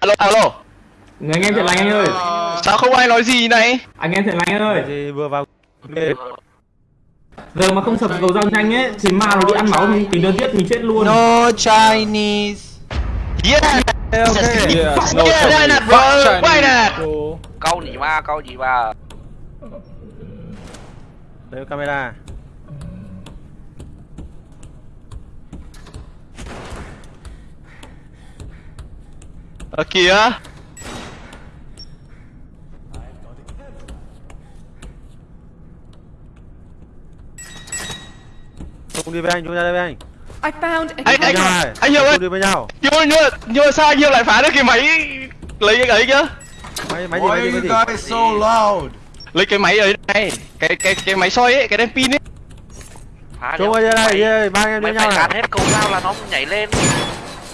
alo alo. Người anh em thiện lành anh ơi. Sao không ai nói gì này? Anh em thiện lành anh ơi. Thì vừa vào giờ mà không sập cầu răng nhanh ấy thì ma nó đi ăn máu thì tính đơn giết mình chết luôn. No Chinese. yeah Yeah, no yeah why Chinese. not bro why Chinese. not câu gì ma câu gì ma đấy camera ở kìa. Cùng đi với anh chúng ta đi với anh. I found a anh anh Nhau này. anh hiểu ơi đi với nhau. Nhưng nhưng nhưng mà sao anh hiểu lại phá được cái máy lấy cái ấy chứ? Máy máy gì Why máy gì máy gì? So loud? lấy cái máy ấy này. Cái cái cái máy soi ấy cái đèn pin ấy. Phá chúng ơi đây đây ba anh em đi mày nhau phải này. gạt hết câu dao là nó nhảy lên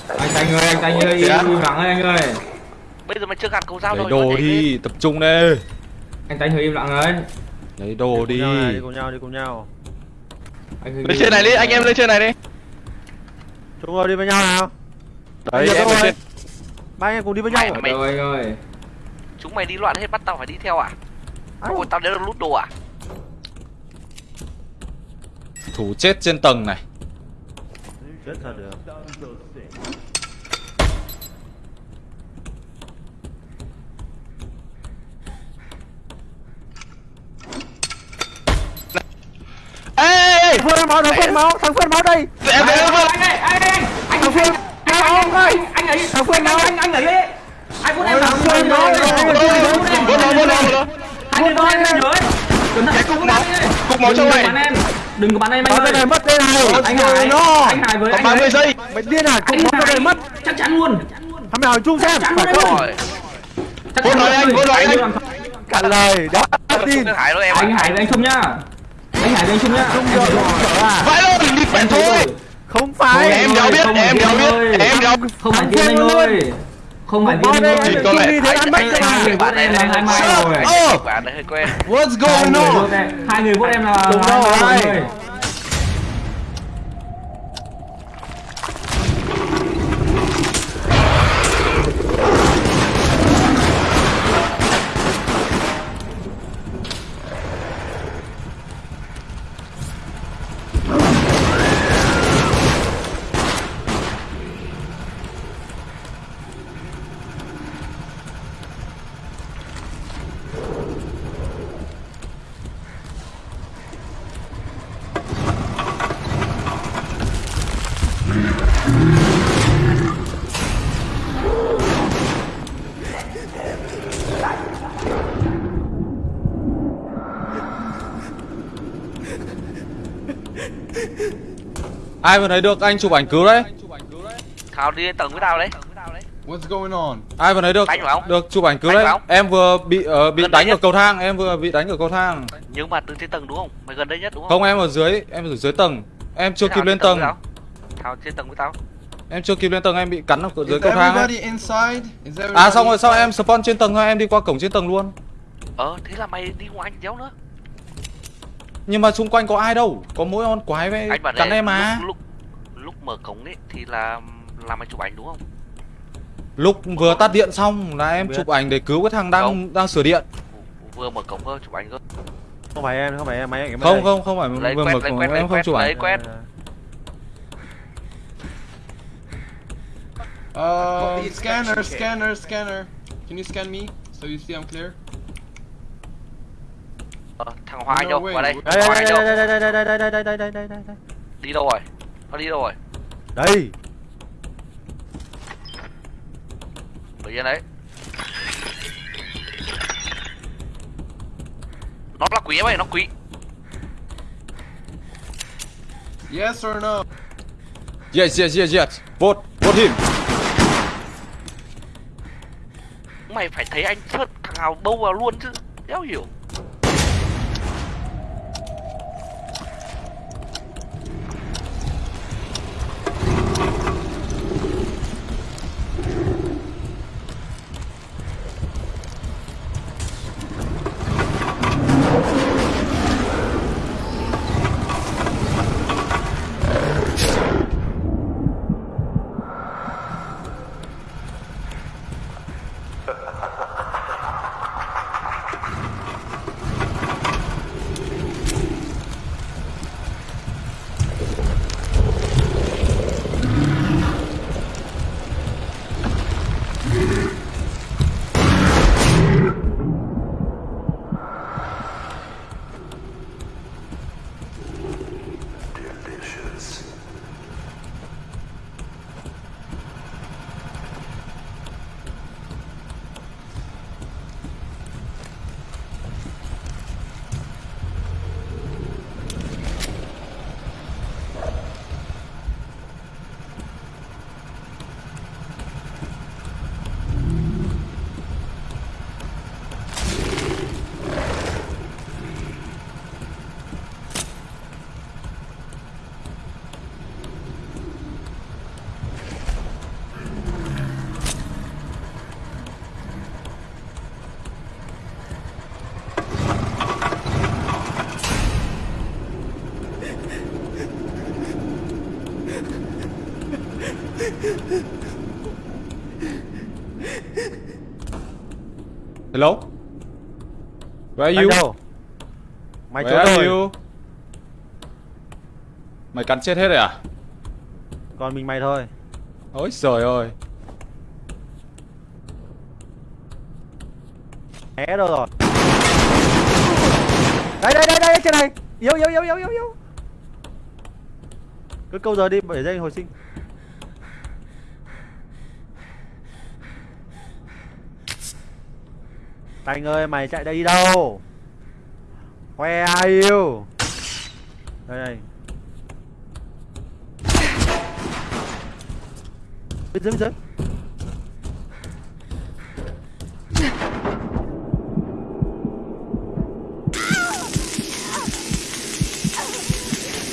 anh Thành ơi anh Thành ơi im lặng ơi anh ơi. Bây giờ mày chưa gạt câu dao nó đồ đi tập trung đi anh Thành ơi im lặng ơi lấy đồ đi đi. cùng nhau đi cùng nhau. Anh lên trên này đi anh em lên trên này đi. Chúng ơi đi với nhau nào. Đấy em lên trên. Ba anh em cùng đi với nhau. Mày- mày- rồi anh ơi. Chúng mày đi loạn hết bắt tao phải đi theo à? Ôi, tao đến được lút đồ à? Thủ chết trên tầng này chết thật được ê Phương máu thằng Phương máu thằng Phương máu đây em em em anh ơi anh ơi anh anh Phương anh anh anh anh ấy thằng Phương nào anh anh ấy đấy anh muốn em thằng Phương đó Vô nó, vô nó, vô nó. anh đừng có bắn em rồi cẩn thận cục máu cục máu trong này bắn em đừng có bắn em anh ơi. này mất đây này. Anh Hải. Nó anh Hải với còn anh 30 ấy giây. Mày điên à? Máu cái này mất. Chắc chắn luôn. Thằng nào chung xem. Chắc phải chắn không? Rồi chắc Vô nói anh, luôn. vô nói anh. cả lời đó tin. Không hải đâu em anh. Hải với anh Trung nhá. Anh Hải với anh Trung nhá. Chung rồi vãi luôn đi quẹt thôi. không phải. Em đéo biết không em phải đéo biết em đéo không phải tiên anh luôn. ơi không phải viên đấy chỉ có lẽ thấy anh anh bạn em là hai mai rồi bạn đấy hơi quen. What's going on? hai người bọn em là đúng rồi. Ai vừa thấy được anh chụp ảnh cứu đấy? Thảo đi tầng với tao đấy. What's going on? ai vừa thấy được Đánh phải không? được chụp ảnh cứu đấy? em vừa bị ờ, bị Gần đánh ở cầu thang em vừa bị đánh ở cầu thang. Nhưng mà từ trên tầng đúng không? Mày gần đây nhất đúng không? Không em ở dưới em ở dưới tầng. Em chưa Thế kịp lên tầng tao. thảo trên tầng với tao. Em chưa kịp lên tầng em bị cắn ở dưới Is cầu thang à xong rồi sao em spawn trên tầng thôi em đi qua cổng trên tầng luôn. Ờ thế là mày đi ngoài anh đéo nữa nhưng mà xung quanh có ai đâu có mỗi con quái với anh cắn em mà. lúc, lúc lúc mở cổng ấy thì là là mày chụp ảnh đúng không? Lúc vừa tắt điện xong là em chụp ảnh để cứu cái thằng đang Không. đang sửa điện. Vừa mở cổng cơ chụp ảnh cơ. Không phải em không phải em máy ảnh không không không phải lấy vừa quét mở lấy cổng quét lấy em không quét chụp lấy ảnh quét Uh, scanner, scanner, scanner. Can you scan me so you see I'm clear? Thằng hoa anh đâu qua đây. Đây đâu đây đây đây đây đây đây đây đây đây đây đây đây. Đi đâu rồi? Nó đi đâu rồi? Đây. Ở trên đấy. Nó là quý em ơi nó quý Yes or no? yes yes yes yes. Vote vote him. Mày phải thấy anh sớt thằng nào bâu vào luôn chứ. Đéo hiểu Hello? Where are you? đâu? Mày Where are rồi. you? Mày cắn chết hết rồi à? Còn mình mày thôi. Ôi trời ơi. Né đâu rồi? Đây đây đây đây trên này. Yếu yếu yếu yếu yếu yếu. Cứ câu giờ đi để dây hồi sinh. Thành ơi mày chạy đây đi đâu? Where are you? Đây đây. Bên dưới bên dưới.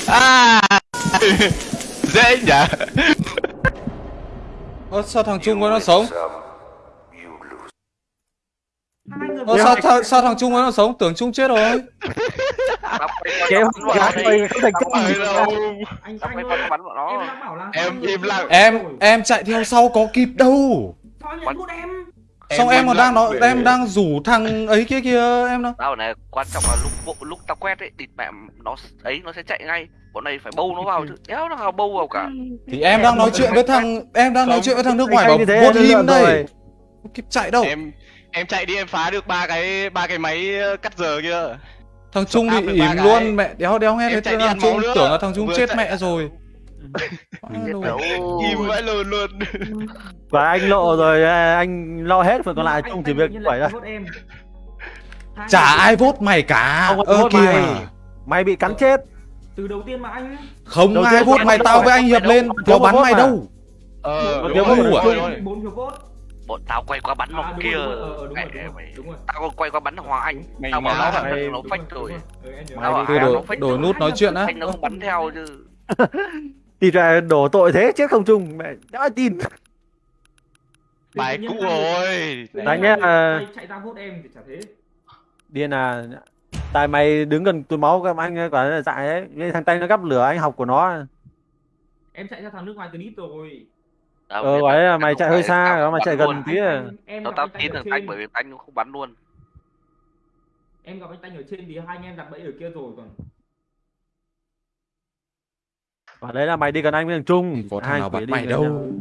À Dễ nhỉ Ơ sao thằng Trung nó sống? Ơ sao, sao, sao thằng Trung nó sống? Tưởng Trung chết rồi. Kế hoạch vào gái mày không thành công gì đâu anh anh bắn vào nó em im lặng. Em em chạy theo sau có kịp đâu. Xong Em còn đang nói em đang rủ thằng ấy kia kia em đâu. Tao này quan trọng là lúc bộ lúc tao quét ấy địt mẹ nó ấy nó sẽ chạy ngay. Bọn này phải bâu nó vào chứ. Đéo nó nào bâu vào cả. Thì em đang nói chuyện với thằng em đang nói chuyện với thằng nước ngoài bảo như thế vô là im lượn đây. kịp chạy đâu. Em em chạy đi em phá được ba cái ba cái máy ờ, cắt giờ kia Thằng Trung bị ỉm cái. luôn mẹ đéo đéo nghe Em thấy chạy đi thằng Trung tưởng là thằng Trung chết chạy- mẹ rồi. Im vãi lồn luôn Và anh lộ rồi à, anh lo hết phần còn lại chung chỉ việc em Hai Chả ai vote mày cả. Ơ kìa. mày. Mày bị cắn chết. từ đầu tiên mà anh Không Đầu ai anh mày tao với anh hiệp lên có bắn mày mà. đâu. Ờ đúng rồi, bốn phiếu vote Bọn tao quay qua bắn à, nó kia. rồi, đúng rồi, ờ, đúng rồi, đúng rồi, đúng rồi. Tao còn quay qua bắn Hòa Anh. Mày Tao bảo nó hả? thằng nó Đúng phách rồi, nhớ. Tao bảo đổi- nó phách đổi rồi. nút nói chuyện á. Anh nó không bắn theo chứ. Thì ra đổ tội thế chết không chung mẹ ai tin. Bài cũ rồi tự nhiên Đấy hai nhá, người à. chạy- ra vote em thì chả thế Điên à. Tại mày đứng gần túi máu các anh quả là dại đấy. Thằng tay nó gắp lửa anh học của nó. em chạy ra thằng nước ngoài từ đít rồi Tao Ờ biết gọi là tao mày chạy hơi xa, đó không mà chạy gần luôn. tí à. Tao gặp tao tin ở thằng trên. Tanh bởi vì Tanh không bắn luôn. em gặp anh Tanh ở trên thì hai anh em đặt bẫy ở kia rồi còn Quả đấy là mày đi gần anh với thằng Trung. Có thằng Hai nào bắt đi mày đâu.